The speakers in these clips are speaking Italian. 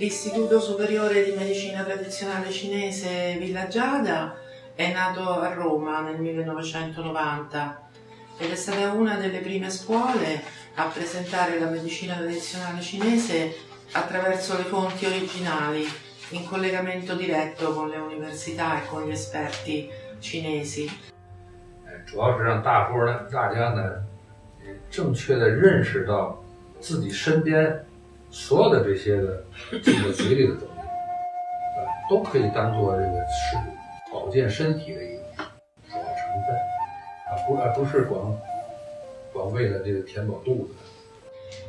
L'Istituto Superiore di Medicina Tradizionale Cinese Villa Giada è nato a Roma nel 1990 ed è stata una delle prime scuole a presentare la medicina tradizionale cinese attraverso le fonti originali, in collegamento diretto con le università e con gli esperti cinesi. 主要是让大伙呢，大家呢，正确的认识到自己身边 所有的这些的进到嘴里的东西，啊，都可以当做这个是保健身体的一个主要成分，啊，不而不是光光为了这个填饱肚子。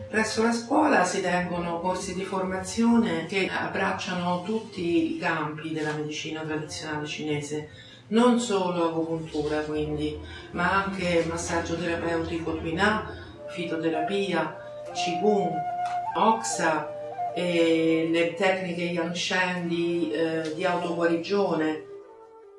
Presso la scuola si tengono corsi di formazione che abbracciano tutti i campi della medicina tradizionale cinese, non solo agopuntura quindi, ma anche massaggio terapeutico Twina, fitoterapia, Qigong, Oxa e le tecniche Yangshen di, eh, di autoguarigione.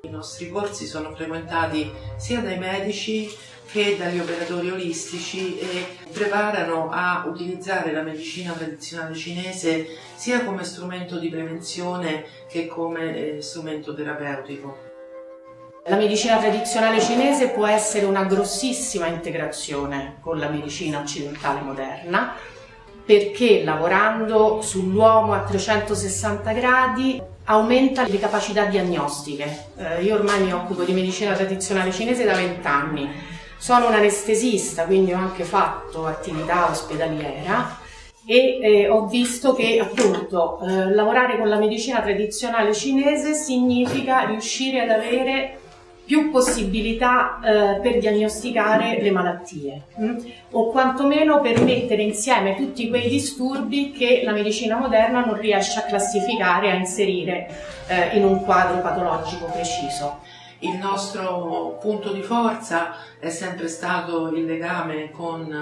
I nostri corsi sono frequentati sia dai medici che dagli operatori olistici e preparano a utilizzare la medicina tradizionale cinese sia come strumento di prevenzione che come eh, strumento terapeutico. La medicina tradizionale cinese può essere una grossissima integrazione con la medicina occidentale moderna perché lavorando sull'uomo a 360 gradi aumenta le capacità diagnostiche. Eh, io ormai mi occupo di medicina tradizionale cinese da 20 anni, sono un anestesista, quindi ho anche fatto attività ospedaliera e eh, ho visto che appunto eh, lavorare con la medicina tradizionale cinese significa riuscire ad avere più possibilità eh, per diagnosticare le malattie mh? Mm? o quantomeno per mettere insieme tutti quei disturbi che la medicina moderna non riesce a classificare, a inserire eh, in un quadro patologico preciso. Il nostro punto di forza è sempre stato il legame con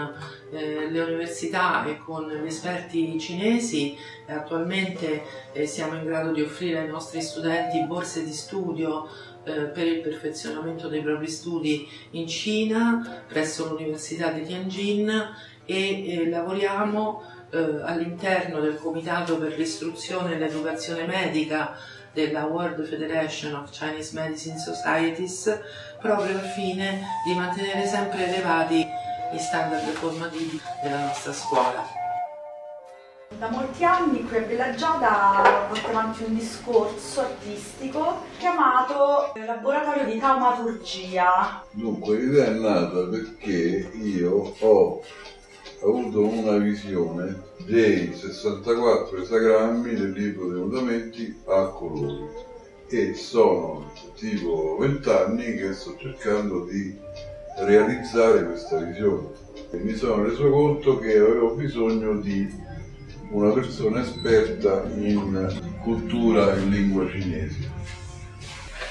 eh, le università e con gli esperti cinesi attualmente eh, siamo in grado di offrire ai nostri studenti borse di studio eh, per il perfezionamento dei propri studi in Cina presso l'Università di Tianjin e eh, lavoriamo eh, all'interno del Comitato per l'istruzione e l'educazione medica della World Federation of Chinese Medicine Societies proprio al fine di mantenere sempre elevati gli standard formativi della nostra scuola. Da molti anni qui a Bella Giada portiamo avanti un discorso artistico chiamato Laboratorio di Taumaturgia. Dunque, l'idea è nata perché io ho avuto una visione dei 64 esagrammi del libro dei fondamenti a colori e sono tipo 20 anni che sto cercando di realizzare questa visione. E mi sono reso conto che avevo bisogno di una persona esperta in cultura e lingua cinese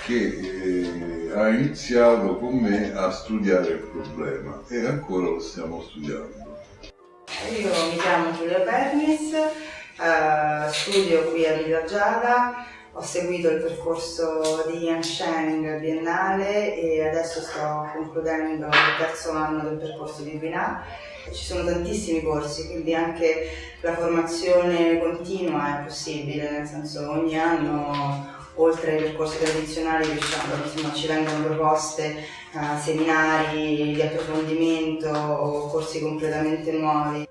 che eh, ha iniziato con me a studiare il problema e ancora lo stiamo studiando. Io mi chiamo Giulia Bernis, eh, studio qui a Villa Giada, ho seguito il percorso di Yansheng biennale e adesso sto concludendo il terzo anno del percorso di Binà ci sono tantissimi corsi, quindi anche la formazione continua è possibile, nel senso ogni anno oltre ai percorsi tradizionali insomma, ci vengono proposte uh, seminari di approfondimento o corsi completamente nuovi.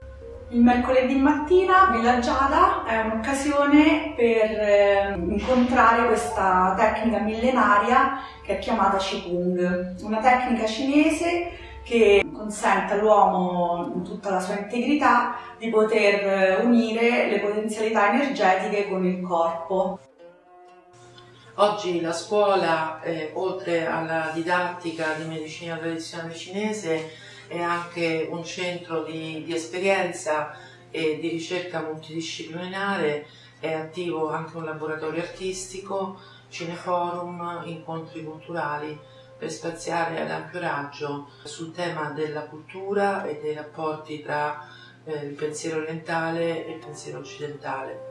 Il mercoledì mattina Villa Giada è un'occasione per eh, incontrare questa tecnica millenaria che è chiamata Qigong, una tecnica cinese che consente all'uomo in tutta la sua integrità di poter unire le potenzialità energetiche con il corpo. Oggi la scuola, eh, oltre alla didattica di medicina tradizionale cinese, è anche un centro di, di esperienza e di ricerca multidisciplinare, è attivo anche un laboratorio artistico, cineforum, incontri culturali per spaziare ad ampio raggio sul tema della cultura e dei rapporti tra eh, il pensiero orientale e il pensiero occidentale.